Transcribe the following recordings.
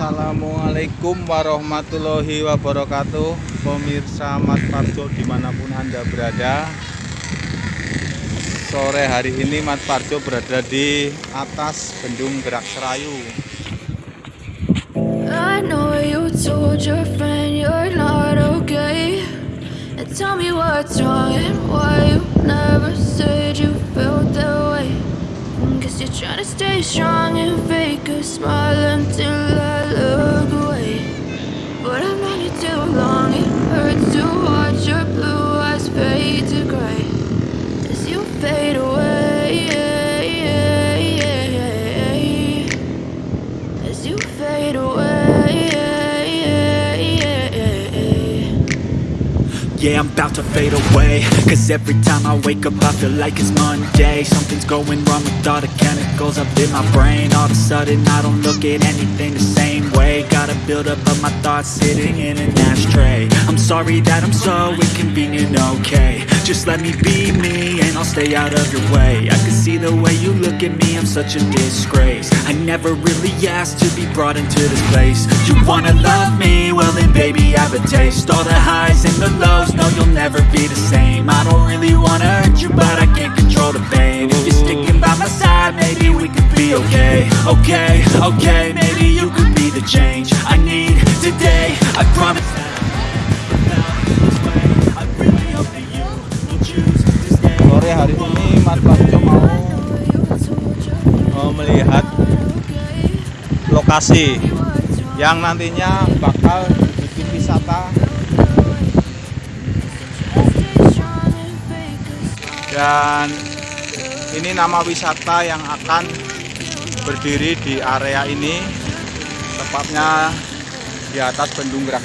Assalamualaikum warahmatullahi wabarakatuh. Pemirsa Mas Parjo di mana pun anda berada. Sore hari ini Mas Parjo berada di atas Bendung Gerak Serayu you're trying to stay strong and fake a smile until I look away. But I've known you too long, it hurts to watch your blue eyes fade to gray Yeah, I'm about to fade away. Cause every time I wake up I feel like it's Monday. Something's going wrong with all the chemicals up in my brain. All of a sudden I don't look at anything the same way. Got a buildup of my thoughts sitting in an ashtray. I'm sorry that I'm so inconvenient, okay. Just let me be me and I'll stay out of your way. I can see the way you look at me, I'm such a disgrace. I never really asked to be brought into this place. You wanna love me? Well have a taste. All the highs and the lows, no you'll never be the same. I don't really wanna hurt you but I can't control the pain. If you're sticking by my side maybe we could be okay. Okay, okay, maybe you could be the change I need today. I promise. Sore hari ini Parjo mau melihat lokasi yang nantinya bakal wisata. Dan ini nama wisata yang akan berdiri di area ini. Tepatnya di atas Bendung Gerak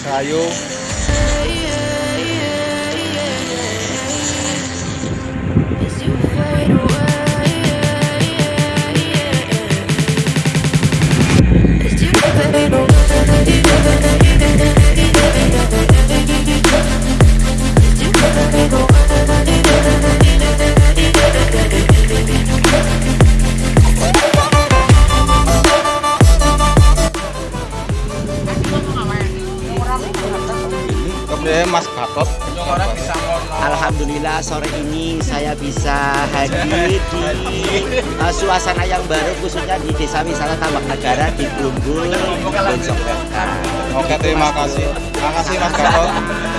Alhamdulillah sore ini saya bisa hadir di uh, suasana yang baru khususnya di Desa Wisata Tambak Negara di Blumbul, Bojong Wetan. Oke terima kasih. Terima kasih Mas Gatot.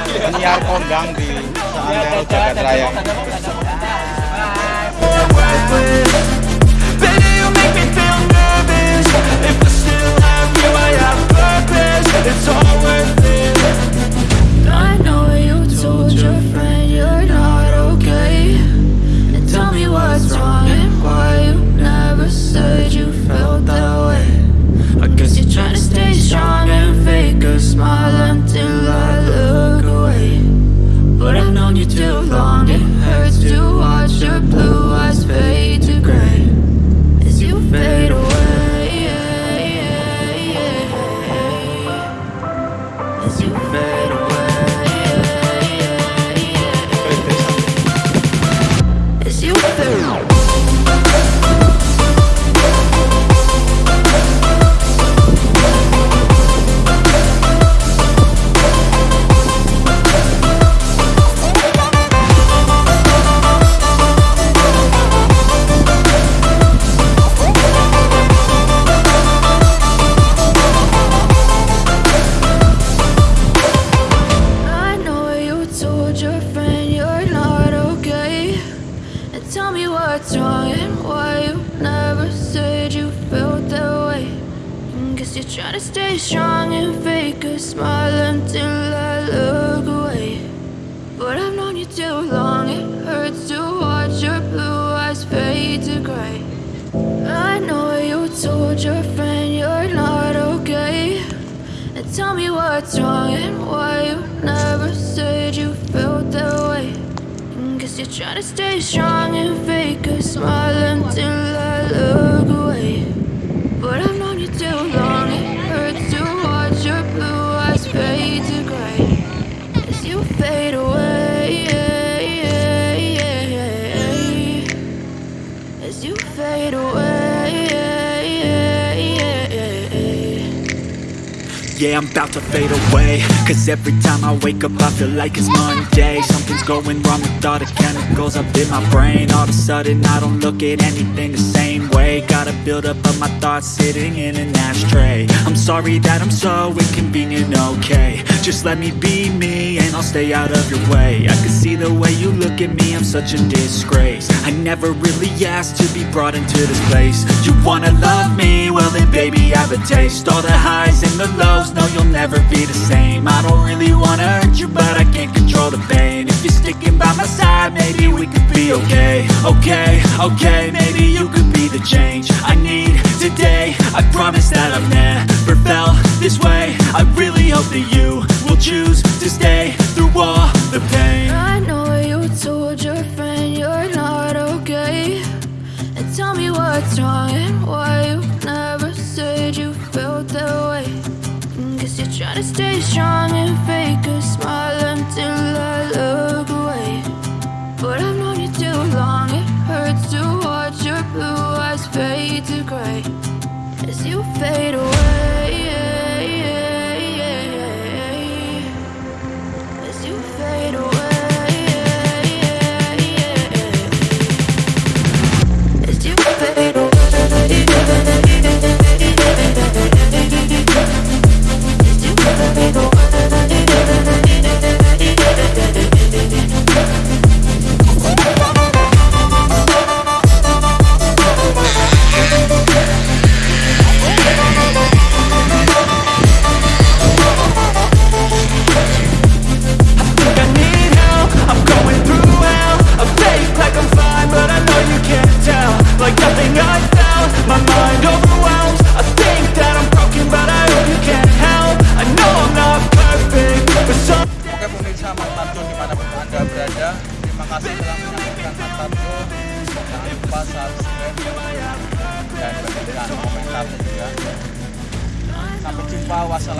Penyiar kondang di Seantero Jagat Raya what's wrong and why you never said you felt that way? Guess you're trying to stay strong and fake a smile until I look away. But I've known you too long, it hurts to watch your blue eyes fade to gray. I know you told your friend you're not okay. And tell me what's wrong and why you never said you felt that way You're trying to stay strong and fake a smile until I look away. But I've known you too long, it hurts to watch your blue eyes fade to gray Yeah, I'm about to fade away. Cause every time I wake up I feel like it's Monday. Something's going wrong with all the chemicals up in my brain. All of a sudden I don't look at anything the same way. Got a buildup of my thoughts sitting in an ashtray. I'm sorry that I'm so inconvenient, okay. Just let me be me and I'll stay out of your way. I can see the way look at me, I'm such a disgrace. I never really asked to be brought into this place. You wanna love me? Well then baby I have a taste. All the highs and the lows, no you'll never be the same. I don't really wanna hurt you but I can't control the pain. If you're sticking by my side, maybe we could be okay. Okay, okay, maybe you could be the change I need today. I promise that I've never felt this way. I really hope that you will choose to stay through all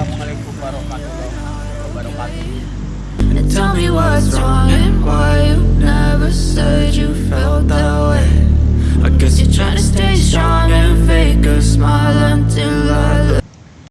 Assalamualaikum warahmatullahi wabarakatuh. And tell me what's wrong and why you never said you felt that way. I guess you're trying to stay strong and fake a smile until I look.